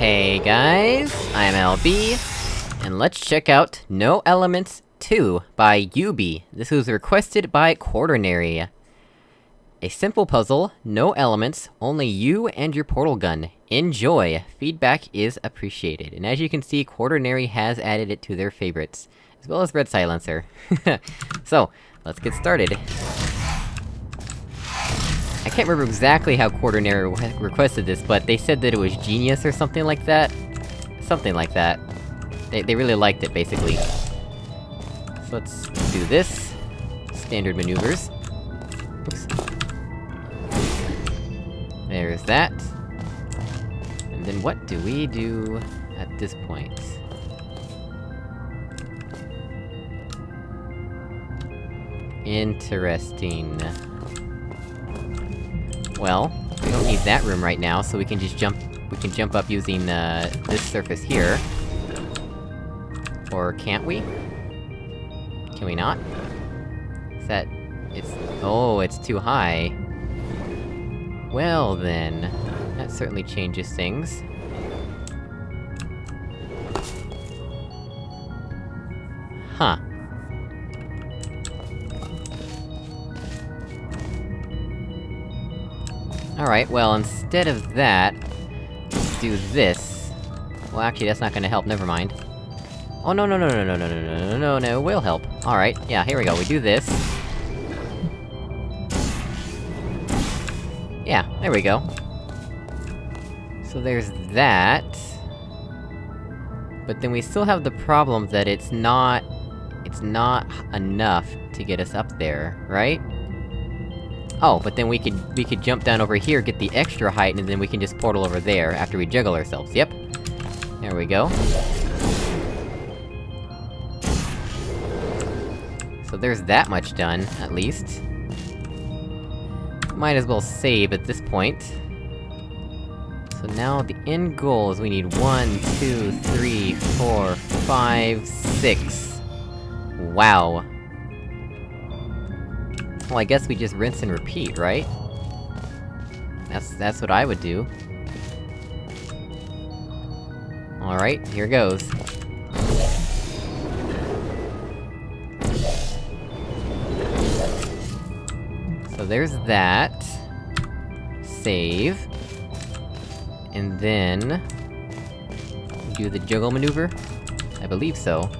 Hey guys, I'm LB, and let's check out No Elements 2 by Yubi. This was requested by Quaternary. A simple puzzle, no elements, only you and your portal gun. Enjoy! Feedback is appreciated, and as you can see, Quaternary has added it to their favorites. As well as Red Silencer. so, let's get started. I can't remember exactly how Quaternary re requested this, but they said that it was genius or something like that? Something like that. They- they really liked it, basically. So let's do this. Standard maneuvers. Oops. There's that. And then what do we do at this point? Interesting. Well, we don't need that room right now, so we can just jump- we can jump up using, uh, this surface here. Or can't we? Can we not? Is that... it's... oh, it's too high. Well then... That certainly changes things. Huh. Alright, well, instead of that... Let's do this. Well, actually, that's not gonna help, never mind. Oh, no, no, no, no, no, no, no, no, no, no, no, it will help. Alright, yeah, here we go, we do this. Yeah, there we go. So there's that... But then we still have the problem that it's not... It's not enough to get us up there, right? Oh, but then we could- we could jump down over here, get the extra height, and then we can just portal over there after we juggle ourselves, yep. There we go. So there's that much done, at least. Might as well save at this point. So now the end goal is we need one, two, three, four, five, six. Wow. Well, I guess we just rinse and repeat, right? That's- that's what I would do. Alright, here goes. So there's that. Save. And then... Do the juggle maneuver? I believe so.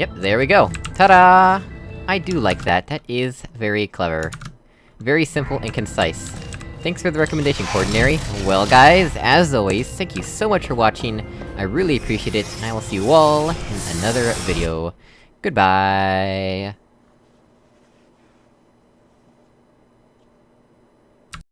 Yep, there we go! Ta-da! I do like that, that is very clever. Very simple and concise. Thanks for the recommendation, Quaternary. Well guys, as always, thank you so much for watching, I really appreciate it, and I will see you all in another video. Goodbye!